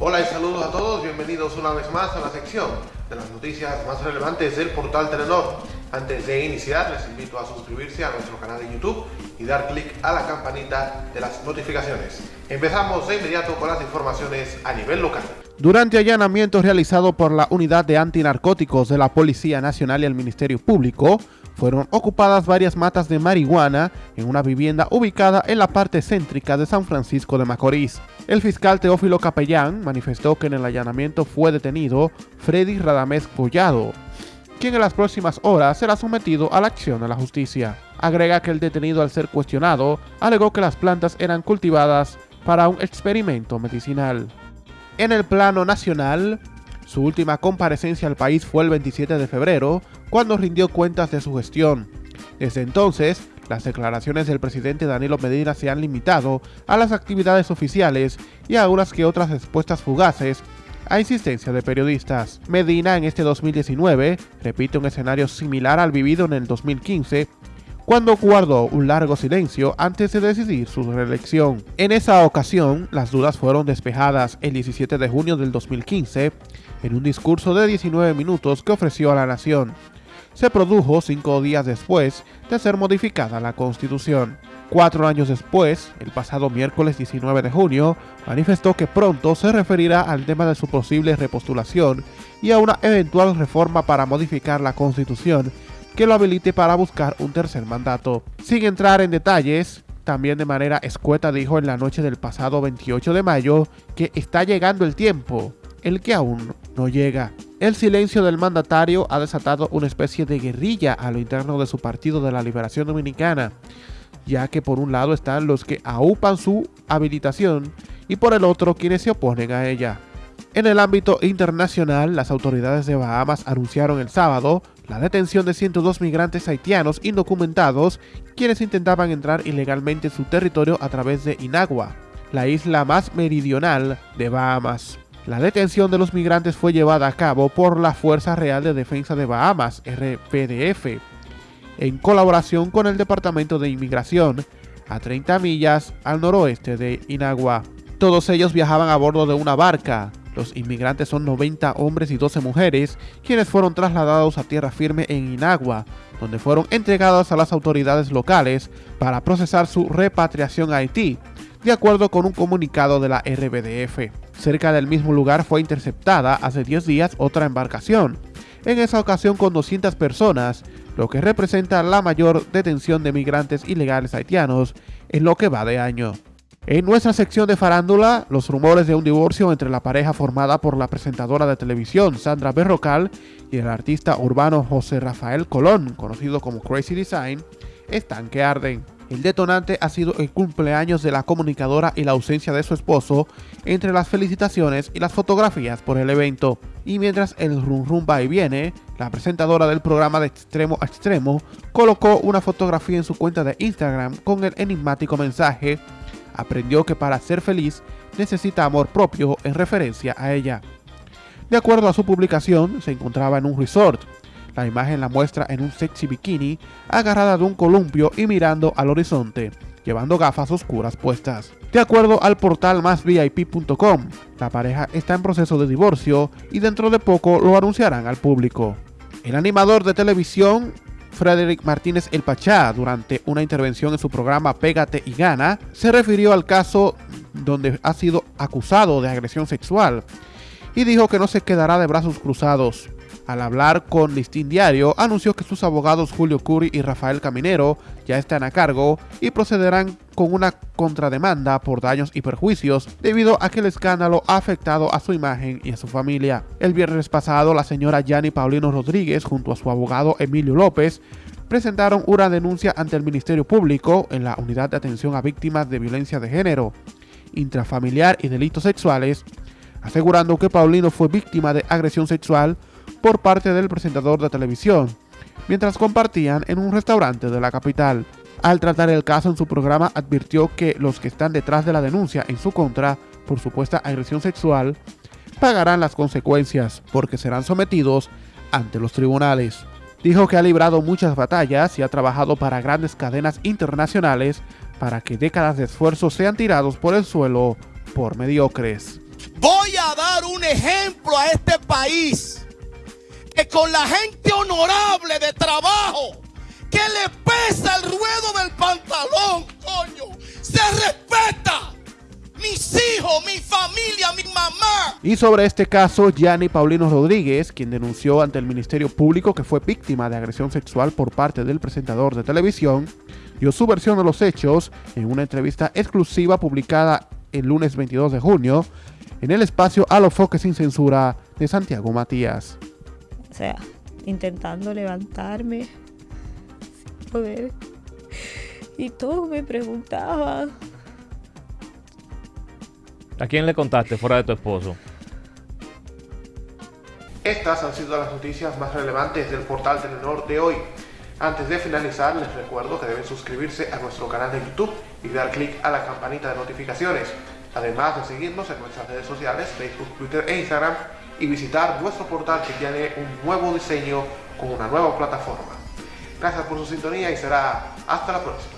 Hola y saludos a todos, bienvenidos una vez más a la sección de las noticias más relevantes del portal Telenor. Antes de iniciar les invito a suscribirse a nuestro canal de YouTube y dar clic a la campanita de las notificaciones. Empezamos de inmediato con las informaciones a nivel local. Durante allanamientos realizados por la Unidad de Antinarcóticos de la Policía Nacional y el Ministerio Público, fueron ocupadas varias matas de marihuana en una vivienda ubicada en la parte céntrica de San Francisco de Macorís. El fiscal Teófilo Capellán manifestó que en el allanamiento fue detenido Freddy Radamés Collado, quien en las próximas horas será sometido a la acción de la justicia. Agrega que el detenido al ser cuestionado alegó que las plantas eran cultivadas para un experimento medicinal. En el plano nacional, su última comparecencia al país fue el 27 de febrero, cuando rindió cuentas de su gestión. Desde entonces, las declaraciones del presidente Danilo Medina se han limitado a las actividades oficiales y a unas que otras respuestas fugaces a insistencia de periodistas. Medina en este 2019 repite un escenario similar al vivido en el 2015, cuando guardó un largo silencio antes de decidir su reelección. En esa ocasión, las dudas fueron despejadas el 17 de junio del 2015 en un discurso de 19 minutos que ofreció a la nación. Se produjo cinco días después de ser modificada la Constitución. Cuatro años después, el pasado miércoles 19 de junio, manifestó que pronto se referirá al tema de su posible repostulación y a una eventual reforma para modificar la Constitución que lo habilite para buscar un tercer mandato. Sin entrar en detalles, también de manera escueta dijo en la noche del pasado 28 de mayo que está llegando el tiempo, el que aún no llega. El silencio del mandatario ha desatado una especie de guerrilla a lo interno de su Partido de la Liberación Dominicana, ya que por un lado están los que aupan su habilitación y por el otro quienes se oponen a ella. En el ámbito internacional, las autoridades de Bahamas anunciaron el sábado la detención de 102 migrantes haitianos indocumentados quienes intentaban entrar ilegalmente en su territorio a través de Inagua, la isla más meridional de Bahamas. La detención de los migrantes fue llevada a cabo por la Fuerza Real de Defensa de Bahamas, RPDF, en colaboración con el Departamento de Inmigración, a 30 millas al noroeste de Inagua. Todos ellos viajaban a bordo de una barca, los inmigrantes son 90 hombres y 12 mujeres, quienes fueron trasladados a tierra firme en Inagua, donde fueron entregados a las autoridades locales para procesar su repatriación a Haití, de acuerdo con un comunicado de la RBDF. Cerca del mismo lugar fue interceptada hace 10 días otra embarcación, en esa ocasión con 200 personas, lo que representa la mayor detención de migrantes ilegales haitianos en lo que va de año. En nuestra sección de farándula, los rumores de un divorcio entre la pareja formada por la presentadora de televisión Sandra Berrocal y el artista urbano José Rafael Colón, conocido como Crazy Design, están que arden. El detonante ha sido el cumpleaños de la comunicadora y la ausencia de su esposo entre las felicitaciones y las fotografías por el evento. Y mientras el rum rum va y viene, la presentadora del programa de extremo a extremo colocó una fotografía en su cuenta de Instagram con el enigmático mensaje aprendió que para ser feliz necesita amor propio en referencia a ella. De acuerdo a su publicación, se encontraba en un resort. La imagen la muestra en un sexy bikini, agarrada de un columpio y mirando al horizonte, llevando gafas oscuras puestas. De acuerdo al portal másvip.com, la pareja está en proceso de divorcio y dentro de poco lo anunciarán al público. El animador de televisión Frederick Martínez El Pachá, durante una intervención en su programa Pégate y Gana, se refirió al caso donde ha sido acusado de agresión sexual y dijo que no se quedará de brazos cruzados. Al hablar con Listín Diario, anunció que sus abogados Julio Curi y Rafael Caminero ya están a cargo y procederán con una contrademanda por daños y perjuicios debido a que el escándalo ha afectado a su imagen y a su familia. El viernes pasado, la señora Yanni Paulino Rodríguez junto a su abogado Emilio López presentaron una denuncia ante el Ministerio Público en la Unidad de Atención a Víctimas de Violencia de Género, Intrafamiliar y Delitos Sexuales, asegurando que Paulino fue víctima de agresión sexual por parte del presentador de televisión, mientras compartían en un restaurante de la capital. Al tratar el caso en su programa advirtió que los que están detrás de la denuncia en su contra por supuesta agresión sexual pagarán las consecuencias porque serán sometidos ante los tribunales. Dijo que ha librado muchas batallas y ha trabajado para grandes cadenas internacionales para que décadas de esfuerzo sean tirados por el suelo por mediocres. Voy a dar un ejemplo a este país que con la gente honorable de trabajo, que le pesa el ruedo del pantalón, coño, se respeta. Mis hijos, mi familia, mi mamá. Y sobre este caso, Gianni Paulino Rodríguez, quien denunció ante el Ministerio Público que fue víctima de agresión sexual por parte del presentador de televisión, dio su versión de los hechos en una entrevista exclusiva publicada el lunes 22 de junio en el espacio A los Foques sin Censura de Santiago Matías. O sea, intentando levantarme sin poder. Y todos me preguntaban. ¿A quién le contaste fuera de tu esposo? Estas han sido las noticias más relevantes del portal Telenor de hoy. Antes de finalizar, les recuerdo que deben suscribirse a nuestro canal de YouTube y dar clic a la campanita de notificaciones. Además de seguirnos en nuestras redes sociales, Facebook, Twitter e Instagram y visitar nuestro portal que tiene un nuevo diseño con una nueva plataforma. Gracias por su sintonía y será hasta la próxima.